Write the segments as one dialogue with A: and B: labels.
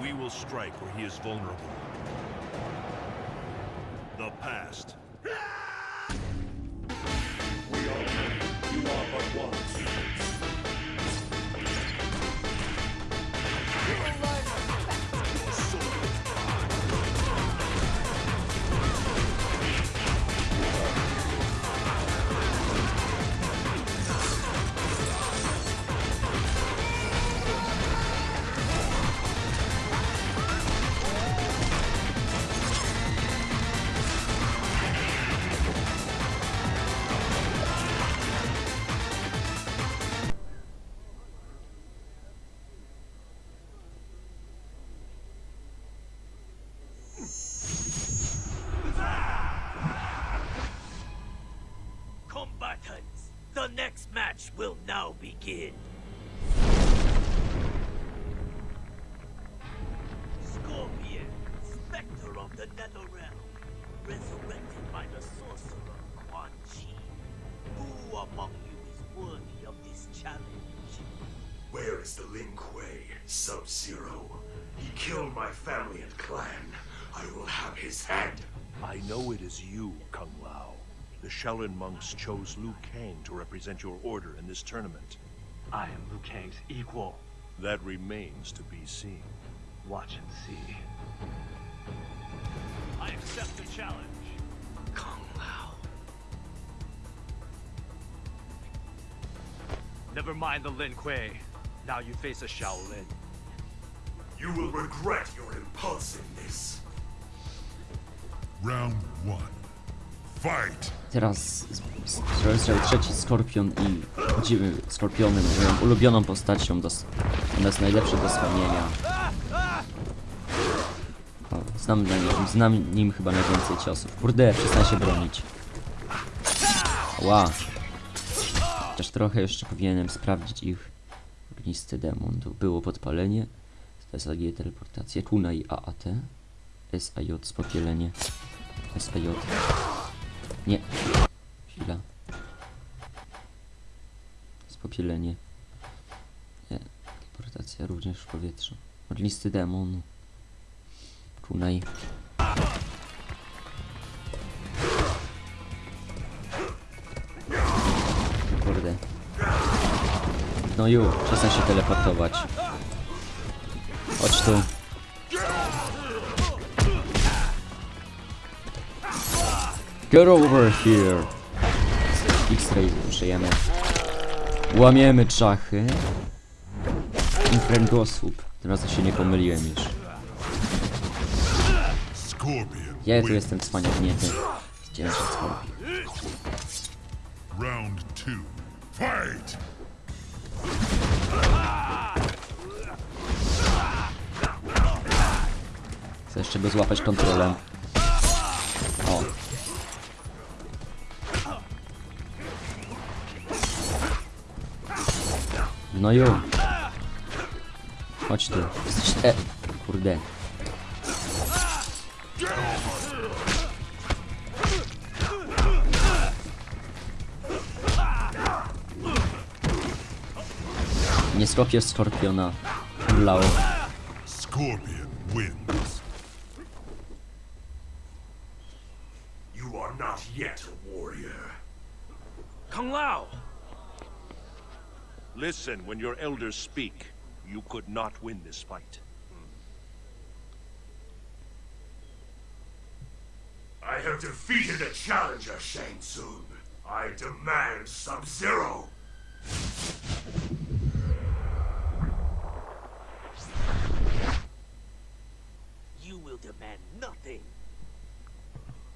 A: We will strike where he is vulnerable. The past.
B: Next match will now begin. Scorpion, Spectre of the Netherrealm, resurrected by the sorcerer Quan Chi. Who among you is worthy of this challenge?
C: Where is the Lin Kuei, Sub-Zero? He killed my family and clan. I will have his head.
A: I know it is you, Kung Lao. The Shaolin monks chose Liu Kang to represent your order in this tournament.
D: I am Liu Kang's equal.
A: That remains to be seen.
D: Watch and see.
B: I accept the challenge.
C: Kung Lao.
D: Never mind the Lin Kuei. Now you face a Shaolin.
C: You will regret your impulsiveness.
E: Round one. Fight!
F: Teraz rozdział trzeci Skorpion i chodzimy Skorpionem, moją ulubioną postacią, do, ona jest najlepsza do spełnienia. O, znam, na nim, znam nim chyba najwięcej ciosów. Kurde, przestań się bronić. Ła. Chociaż trochę jeszcze powinienem sprawdzić ich ognisty demon. Tu było podpalenie, SAG teleportacja, kunai AAT, SAJ spopielenie, SAJ. Nie. Chwila. Spopielenie. Nie. Teleportacja również w powietrzu. Modlisty demon. Kunai. Kurde. No już, przestań się teleportować. Chodź tu. Get over here. X-ray użyjemy. Łamiemy czachy. Infrengosłup. Tym razem się nie pomyliłem już. Ja tu jestem cwaniaknięty. Zdzielę się skorpion.
E: Round two. Fight!
F: Chcę jeszcze go złapać kontrolem. No ju. Chodź tu. E, kurde. Nie skopiesz skorpiona. Lao.
E: Scorpion wins.
A: Listen when your elders speak. You could not win this fight. Hmm.
C: I have defeated a challenger, Shang Tsung. I demand Sub-Zero.
B: You will demand nothing.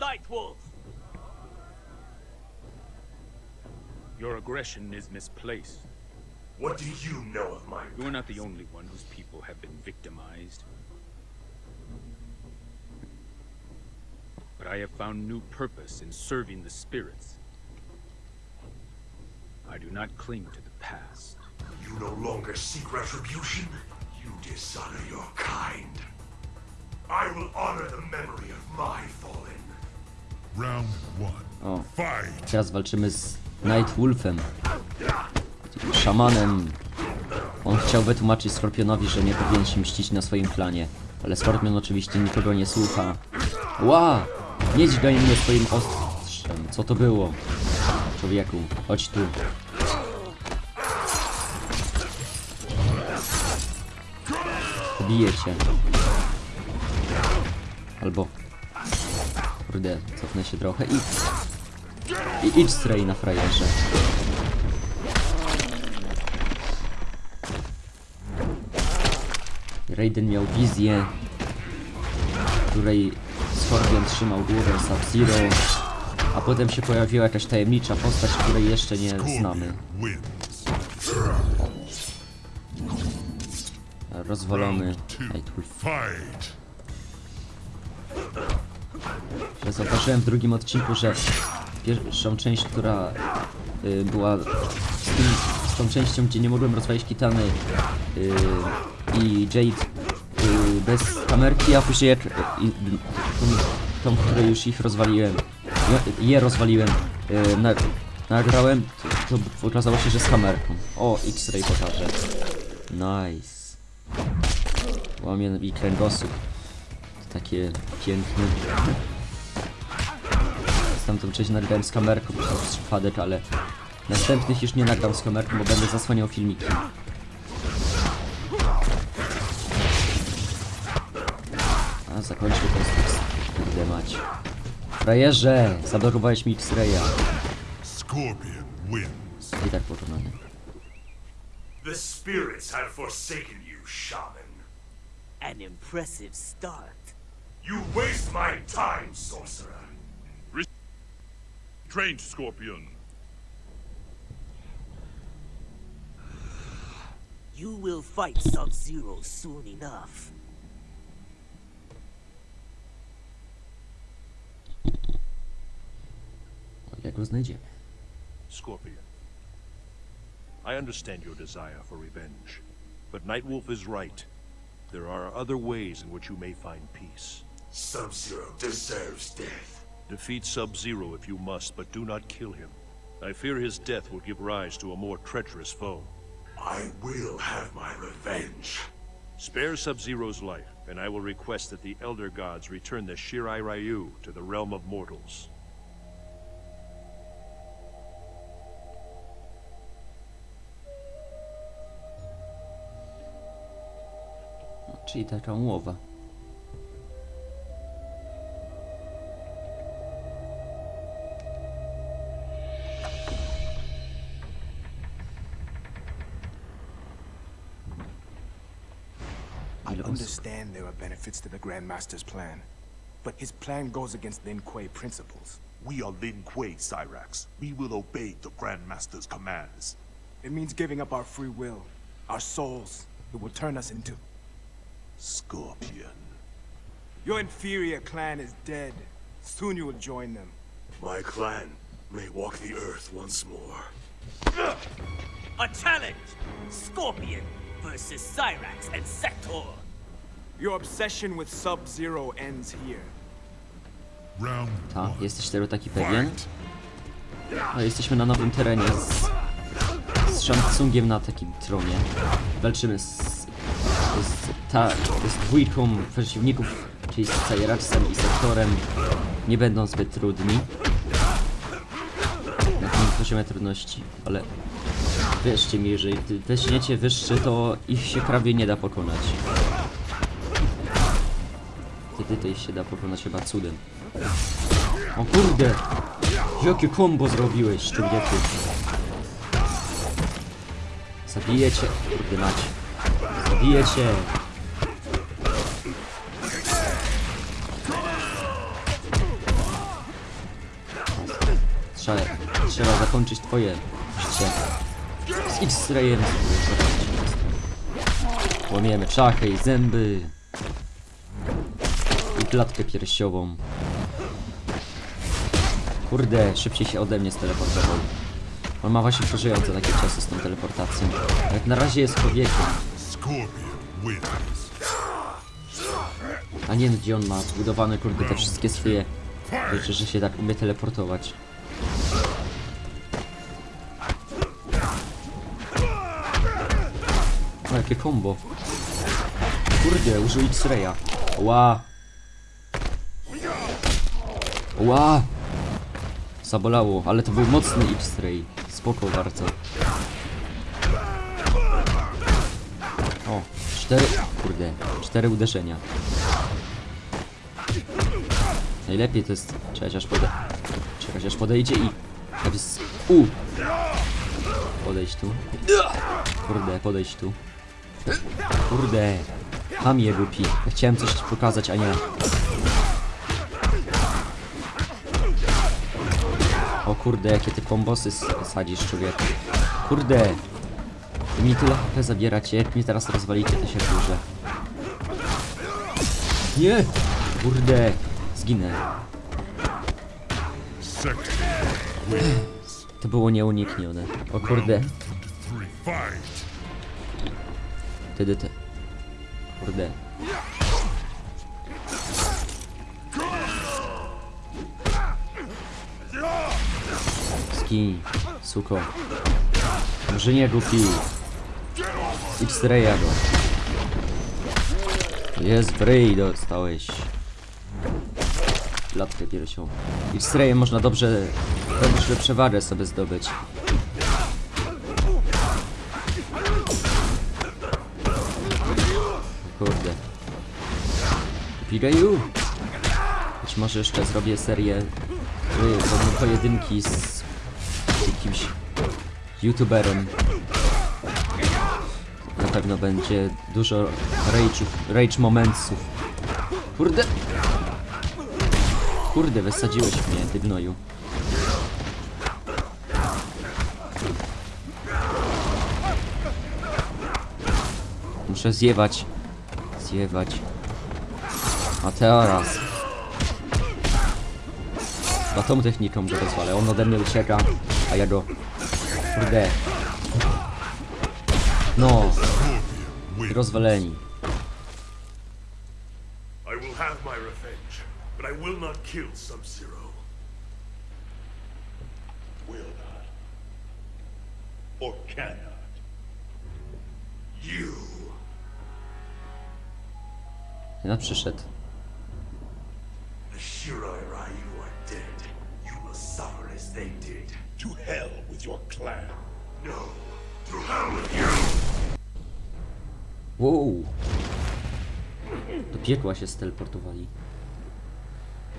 B: Nightwolf!
G: Your aggression is misplaced.
C: What do you know of my
G: You are not the only one whose people have been victimized. But I have found new purpose in serving the spirits. I do not cling to the past.
C: You no longer seek retribution. You dishonor your kind. I will honor the memory of my fallen.
E: Round one.
F: O.
E: Fight!
F: Teraz walczymy z Nightwolfem. Szamanem On chciał wytłumaczyć Skorpionowi, że nie powinien się mścić na swoim planie. Ale Skorpion oczywiście nikogo nie słucha. Ła! Nie dźgaj mnie swoim ostrzem. Co to było? Człowieku, chodź tu. Pobiję cię. Albo... Kurde, cofnę się trochę i... I idź stray na frajerze. Raiden miał wizję, w której Scorpion trzymał głowę Sub-Zero, a potem się pojawiła jakaś tajemnicza postać, której jeszcze nie znamy. Twój
E: Fight.
F: że zauważyłem w drugim odcinku, że pierwszą część, która y, była z, tym, z tą częścią, gdzie nie mogłem rozwalić kitany y, i Jade y, bez kamerki, a później jak y, tą, tą, już ich rozwaliłem, je, je rozwaliłem, y, na, nagrałem, to, to okazało się, że z kamerką. O, X-Ray pokażę. Nice. Łamie mi kręgosłup. Takie piękne. Tamtą część nagrałem z kamerką, jest przypadek, ale następnych już nie nagram z kamerką, bo będę zasłaniał filmiki. A zakończmy ten stres. Kurde mać. Frajerze! Zablokowałeś mi X-Raya. I tak pokonany.
C: The spirits have forsaken you, shaman.
B: An impressive start.
C: You waste my time, sorcerer.
E: Trained Scorpion.
B: You will fight Sub-Zero soon enough.
F: O ile go znajdziemy.
A: Scorpion. I understand your desire for revenge, but Nightwolf is right. There are other ways in which you may find peace.
C: Sub-Zero deserves death.
A: Defeat Sub-Zero if you must, but do not kill him. I fear his death will give rise to a more treacherous foe.
C: I will have my revenge.
A: Spare Sub-Zero's life, and I will request that the Elder Gods return the Shirai Ryu to the realm of mortals.
F: No, czyli taka umowa.
H: I understand there are benefits to the Grandmaster's plan, but his plan goes against Lin Kuei principles.
I: We are Lin Kuei, Cyrax. We will obey the Grandmaster's commands.
H: It means giving up our free will, our souls. It will turn us into...
I: Scorpion.
H: Your inferior clan is dead. Soon you will join them.
C: My clan may walk the earth once more.
B: A challenge! Scorpion versus Cyrax and Sector.
H: Your obsession with Sub-Zero ends here.
E: Round
F: Ta, jesteś tego taki pewien?
E: Fight.
F: No, jesteśmy na nowym terenie z, z Shansungiem na takim tronie. Walczymy z, z, ta, z dwójką przeciwników, czyli z Cyraxem i Sektorem. Nie będą zbyt trudni. Na tym poziomie trudności, ale wierzcie mi, jeżeli weźmiecie wyższy, to ich się prawie nie da pokonać. Wtedy to ich się da pokonać chyba cudem. O kurde! Jakie kombo zrobiłeś, człowieku? Zabiję cię, kurde mać. Zabiję cię. Trzeba, zakończyć twoje życie. Z X-rayem. Łamiemy czachy i zęby. I klatkę piersiową. Kurde, szybciej się ode mnie steleportował. On ma właśnie przeżyjące takie czasy z tą teleportacją. Jak na razie jest człowiekiem. A nie wiem, gdzie on ma zbudowane kurde te wszystkie swoje rzeczy, że się tak umie teleportować. O, jakie combo. Kurde, użył X-Raya. Ła. Ła. Zabolało, ale to był mocny X-Ray. Spoko bardzo. Cztery... Kurde, cztery uderzenia. Najlepiej to jest czekać aż pode... Czekać aż podejdzie i... Jest... U! Podejść tu. Kurde, podejść tu. Kurde. Hamie głupi. Chciałem coś pokazać, a nie. O kurde, jakie ty kombosy sadzisz człowieku. Kurde. Mi tyle HP zabieracie, jak mnie teraz rozwalicie, to się wkurzę. Nie! Kurde. Zginę. To było nieuniknione. O kurde. Wtedy te. Kurde. Ski, suko. Może nie głupi. X-raya go. Jest bryj dostałeś. Latkę piersią. X-rayem można dobrze, dobrze przewagę sobie zdobyć. Kurde. Pigayu! Być może jeszcze zrobię serię y, po- pojedynki z jakimś youtuberem. Pewno będzie dużo rage'ów, rage momentsów. Kurde! Kurde, wysadziłeś mnie, ty gnoju. Muszę zjewać. Zjewać. A teraz. Chyba tą techniką go rozwalę. On ode mnie ucieka, a ja go... Kurde. No, rozwaleni.
C: I will have my revenge, but I will not kill Sub-Zero.
J: Will not. Or cannot.
C: You.
F: No przyszedł.
C: The Shirai Ryu are dead. You will suffer as they did.
J: To hell with your clan.
C: No. To hell with you!
F: Wow. Do piekła się steleportowali.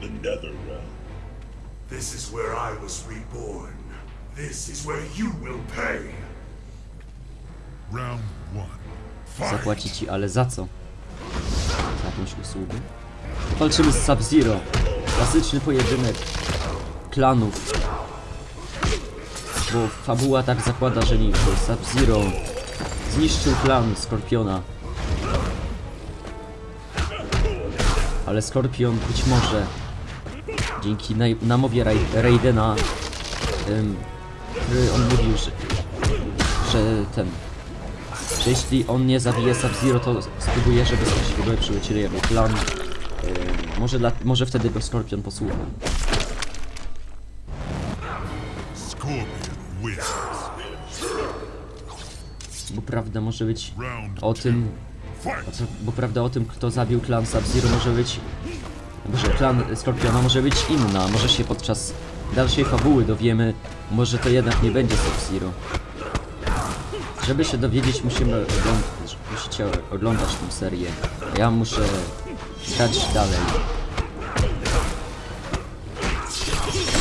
J: The Netherrealm.
C: This is where I was reborn. This is where you will pay.
E: Round one.
F: Zapłaci ci, ale za co? Za jakąś usługę? Walczymy z Sub-Zero. Klasyczny pojedynek klanów. Bo fabuła tak zakłada, że nie Sub-Zero zniszczył klan Skorpiona. Ale Skorpion być może dzięki namowie Rai- Raidena, który on mówił, że, że ten że jeśli on nie zabije Sub-Zero, to spróbuje, żeby w ogóle przylecieli jego plan. Może, dla, może wtedy go Skorpion posłucha. Prawda może być o tym, bo prawda o tym, kto zabił klan Sub-Zero może być... Boże, klan Skorpiona może być inna. Może się podczas dalszej fabuły dowiemy, może to jednak nie będzie Sub-Zero. Żeby się dowiedzieć, musimy oglądać, musicie oglądać tę serię. A ja muszę grać dalej.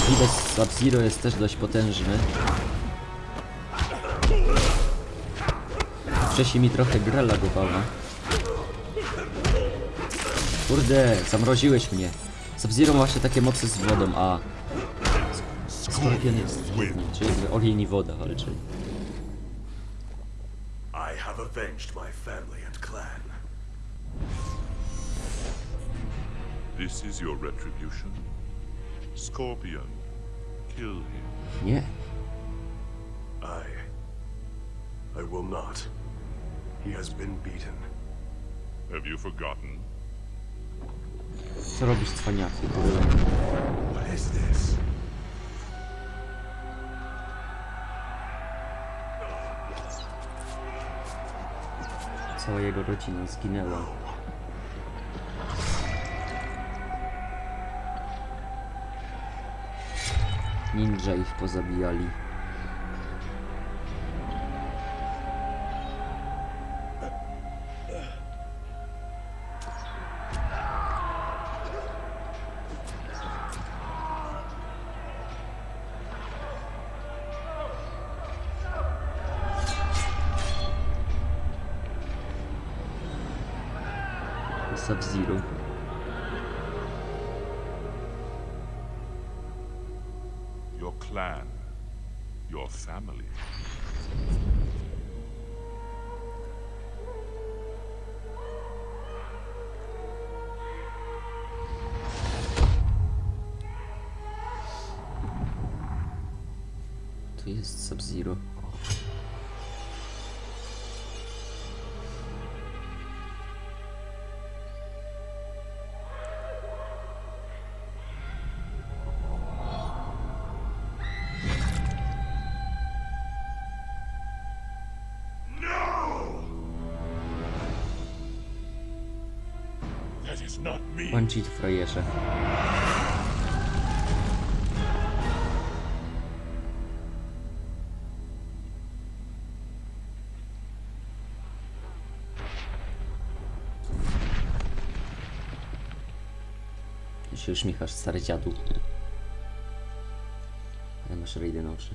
F: Widać Sub-Zero jest też dość potężny. Wcześniej mi trochę gra lagowała. Kurde, zamroziłeś mnie. Sub-Zero ma właśnie takie mocy z wodą, a Skorpion jest czyli ogień i woda walczy.
C: I have avenged my family and clan.
E: This is your retribution. Scorpion, kill him.
F: Nie.
C: I. I will not. He has been beaten.
E: Have you forgotten?
F: Co robisz cwaniaki?
C: What is this?
A: cała jego rodzina zginęła. Ninja ich pozabijali. Sub-Zero.
K: Your clan. Your family.
A: Chi frajerze. Się uśmiechasz, stary dziadu. Ale masz rejdy na oczy.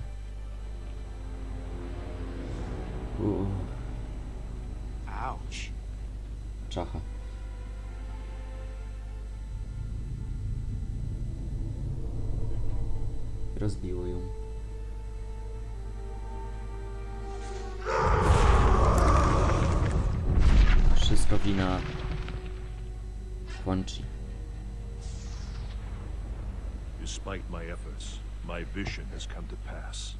A: Uuu, czacha. Rozbiło ją. Wszystko wina Quan Chi.
F: Despite my efforts, my vision has come to pass.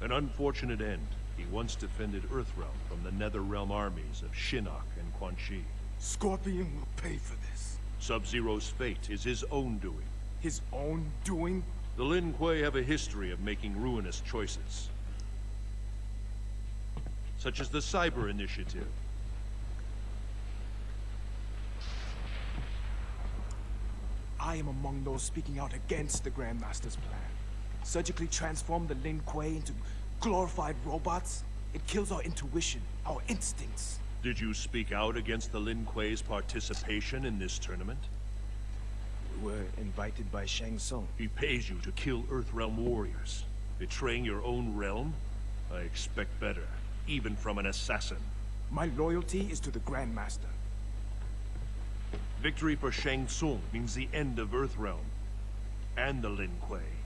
F: An unfortunate end. He once defended Earthrealm from the Netherrealm armies of Shinnok and Quan Chi.
H: Scorpion will pay for this.
F: Sub-Zero's fate is his own doing.
H: His own doing?
F: The Lin Kuei have a history of making ruinous choices. Such as the Cyber Initiative.
H: I am among those speaking out against the Grandmaster's plan. Surgically transform the Lin Kuei into glorified robots? It kills our intuition, our instincts.
F: Did you speak out against the Lin Kuei's participation in this tournament?
H: We were invited by Shang Tsung.
F: He pays you to kill Earthrealm warriors. Betraying your own realm? I expect better, even from an assassin.
H: My loyalty is to the Grandmaster.
F: Victory for Shang Tsung means the end of Earthrealm. And the Lin Kuei.